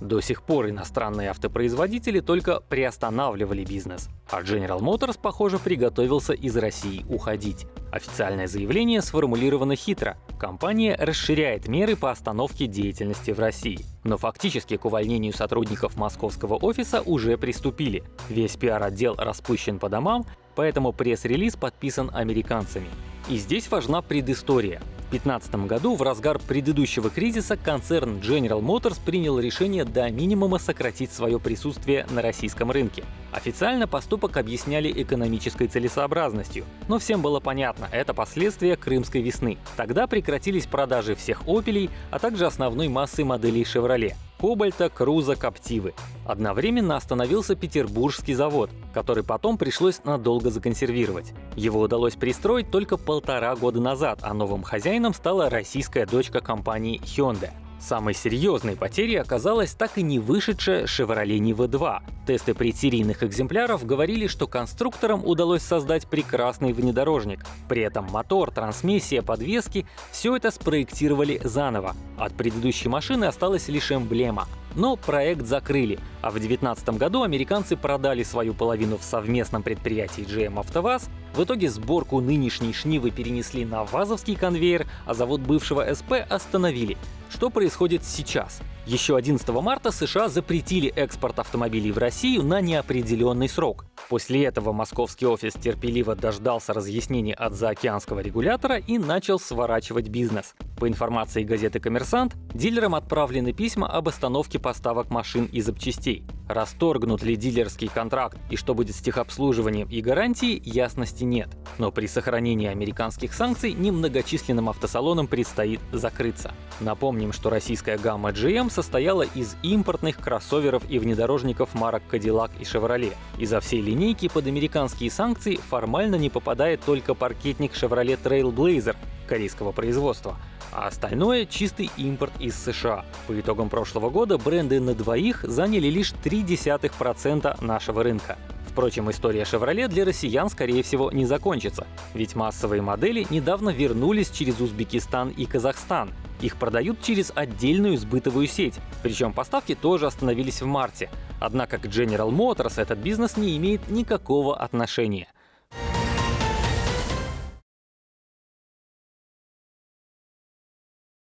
До сих пор иностранные автопроизводители только приостанавливали бизнес, а General Motors, похоже, приготовился из России уходить. Официальное заявление сформулировано хитро. Компания расширяет меры по остановке деятельности в России. Но фактически к увольнению сотрудников московского офиса уже приступили. Весь пиар-отдел распущен по домам, поэтому пресс-релиз подписан американцами. И здесь важна предыстория. В 2015 году, в разгар предыдущего кризиса, концерн General Motors принял решение до минимума сократить свое присутствие на российском рынке. Официально поступок объясняли экономической целесообразностью, но всем было понятно, это последствия Крымской весны. Тогда прекратились продажи всех «Опелей», а также основной массы моделей Chevrolet — Кобальта, Круза, Коптивы. Одновременно остановился петербургский завод, который потом пришлось надолго законсервировать. Его удалось пристроить только полтора года назад, а новым хозяином стала российская дочка компании Hyundai. Самой серьезной потерей оказалась так и не вышедшая Chevrolet Niva 2. Тесты предсерийных экземпляров говорили, что конструкторам удалось создать прекрасный внедорожник. При этом мотор, трансмиссия, подвески — все это спроектировали заново. От предыдущей машины осталась лишь эмблема. Но проект закрыли, а в 2019 году американцы продали свою половину в совместном предприятии GM «АвтоВАЗ». В итоге сборку нынешней шнивы перенесли на ВАЗовский конвейер, а завод бывшего СП остановили. Что происходит сейчас? Еще 11 марта США запретили экспорт автомобилей в Россию на неопределенный срок. После этого московский офис терпеливо дождался разъяснений от заокеанского регулятора и начал сворачивать бизнес. По информации газеты «Коммерсант», дилерам отправлены письма об остановке поставок машин и запчастей. Расторгнут ли дилерский контракт и что будет с техобслуживанием и гарантией, ясности нет. Но при сохранении американских санкций немногочисленным автосалонам предстоит закрыться. Напомним, что российская гамма GM состояла из импортных кроссоверов и внедорожников марок Cadillac и Chevrolet. Из-за всей линейки под американские санкции формально не попадает только паркетник Chevrolet Trailblazer корейского производства, а остальное — чистый импорт из США. По итогам прошлого года бренды на двоих заняли лишь 0,3% нашего рынка. Впрочем, история Chevrolet для россиян, скорее всего, не закончится, ведь массовые модели недавно вернулись через Узбекистан и Казахстан. Их продают через отдельную сбытовую сеть, причем поставки тоже остановились в марте. Однако к General Motors этот бизнес не имеет никакого отношения.